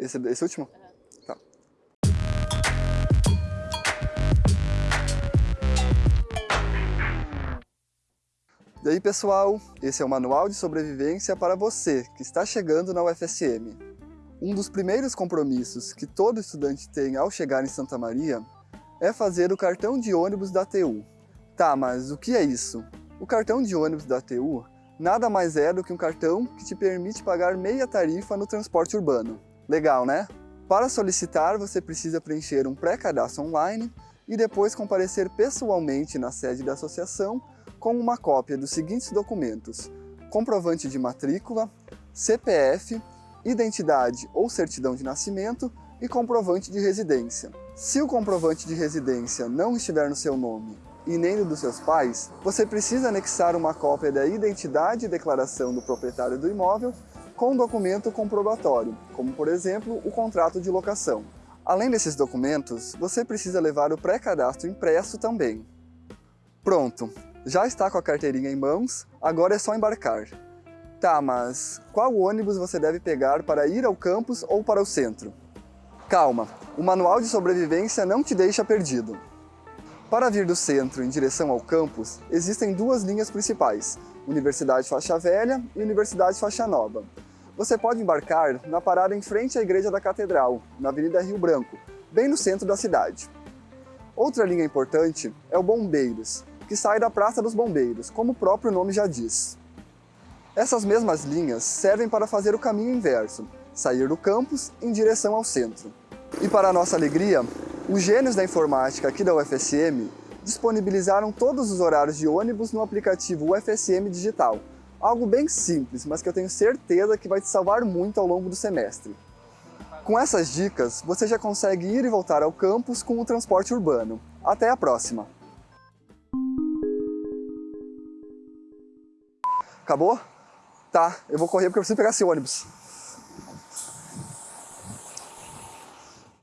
Esse, esse último? Tá. E aí pessoal, esse é o Manual de Sobrevivência para você que está chegando na UFSM. Um dos primeiros compromissos que todo estudante tem ao chegar em Santa Maria é fazer o cartão de ônibus da TU. Tá, mas o que é isso? O cartão de ônibus da TU nada mais é do que um cartão que te permite pagar meia tarifa no transporte urbano. Legal, né? Para solicitar, você precisa preencher um pré-cadastro online e depois comparecer pessoalmente na sede da associação com uma cópia dos seguintes documentos, comprovante de matrícula, CPF, identidade ou certidão de nascimento e comprovante de residência. Se o comprovante de residência não estiver no seu nome e nem no dos seus pais, você precisa anexar uma cópia da identidade e declaração do proprietário do imóvel com um documento comprobatório, como por exemplo o contrato de locação. Além desses documentos, você precisa levar o pré-cadastro impresso também. Pronto, já está com a carteirinha em mãos, agora é só embarcar. Tá, mas qual ônibus você deve pegar para ir ao campus ou para o centro? Calma, o manual de sobrevivência não te deixa perdido. Para vir do centro em direção ao campus, existem duas linhas principais, Universidade Faixa Velha e Universidade Faixa Nova. Você pode embarcar na parada em frente à Igreja da Catedral, na Avenida Rio Branco, bem no centro da cidade. Outra linha importante é o Bombeiros, que sai da Praça dos Bombeiros, como o próprio nome já diz. Essas mesmas linhas servem para fazer o caminho inverso, sair do campus em direção ao centro. E para nossa alegria, os gênios da informática aqui da UFSM disponibilizaram todos os horários de ônibus no aplicativo UFSM Digital, algo bem simples, mas que eu tenho certeza que vai te salvar muito ao longo do semestre. Com essas dicas, você já consegue ir e voltar ao campus com o transporte urbano. Até a próxima! Acabou? Tá, eu vou correr porque eu preciso pegar esse ônibus.